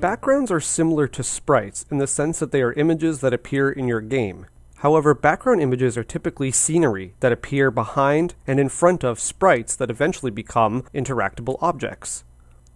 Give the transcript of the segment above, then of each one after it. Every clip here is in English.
Backgrounds are similar to sprites in the sense that they are images that appear in your game. However, background images are typically scenery that appear behind and in front of sprites that eventually become interactable objects.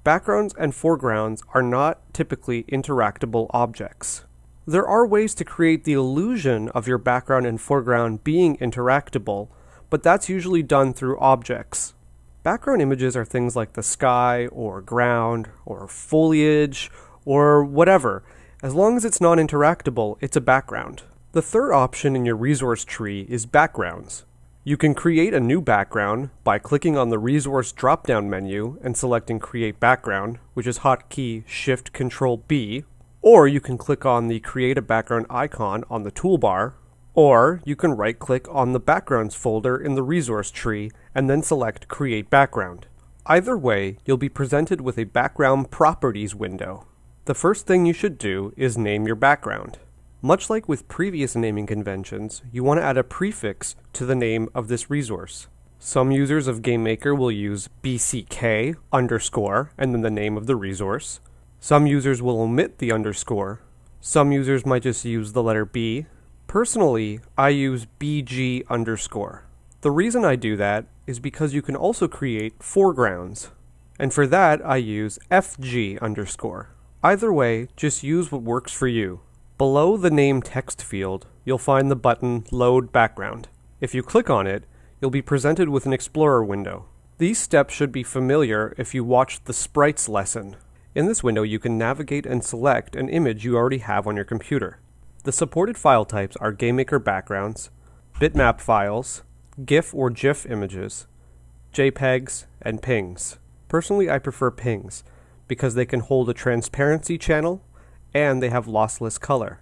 Backgrounds and foregrounds are not typically interactable objects. There are ways to create the illusion of your background and foreground being interactable, but that's usually done through objects. Background images are things like the sky, or ground, or foliage, or whatever. As long as it's non interactable, it's a background. The third option in your resource tree is backgrounds. You can create a new background by clicking on the resource drop-down menu and selecting create background, which is hotkey shift control B, or you can click on the create a background icon on the toolbar, or you can right click on the backgrounds folder in the resource tree and then select create background. Either way, you'll be presented with a background properties window. The first thing you should do is name your background. Much like with previous naming conventions, you want to add a prefix to the name of this resource. Some users of GameMaker will use bck underscore and then the name of the resource. Some users will omit the underscore. Some users might just use the letter B. Personally, I use bg underscore. The reason I do that is because you can also create foregrounds. And for that, I use fg underscore. Either way, just use what works for you. Below the name text field, you'll find the button Load Background. If you click on it, you'll be presented with an Explorer window. These steps should be familiar if you watched the Sprites lesson. In this window, you can navigate and select an image you already have on your computer. The supported file types are GameMaker backgrounds, bitmap files, GIF or GIF images, JPEGs, and PNGs. Personally, I prefer PNGs because they can hold a transparency channel and they have lossless color.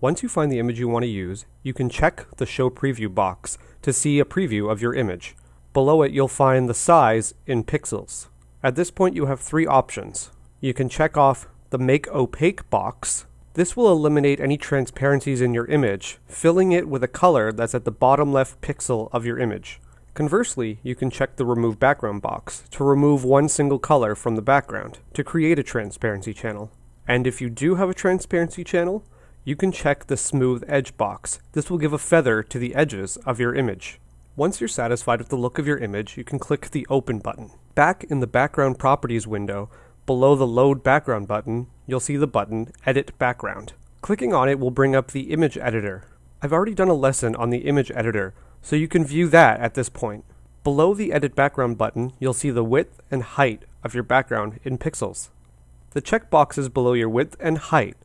Once you find the image you want to use, you can check the Show Preview box to see a preview of your image. Below it, you'll find the size in pixels. At this point, you have three options. You can check off the Make Opaque box. This will eliminate any transparencies in your image, filling it with a color that's at the bottom left pixel of your image. Conversely, you can check the Remove Background box to remove one single color from the background to create a transparency channel. And if you do have a transparency channel, you can check the smooth edge box. This will give a feather to the edges of your image. Once you're satisfied with the look of your image, you can click the Open button. Back in the Background Properties window, below the Load Background button, you'll see the button Edit Background. Clicking on it will bring up the image editor. I've already done a lesson on the image editor, so you can view that at this point. Below the Edit Background button, you'll see the width and height of your background in pixels. The checkboxes below your width and height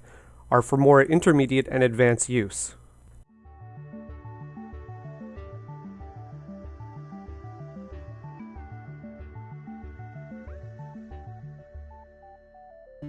are for more intermediate and advanced use.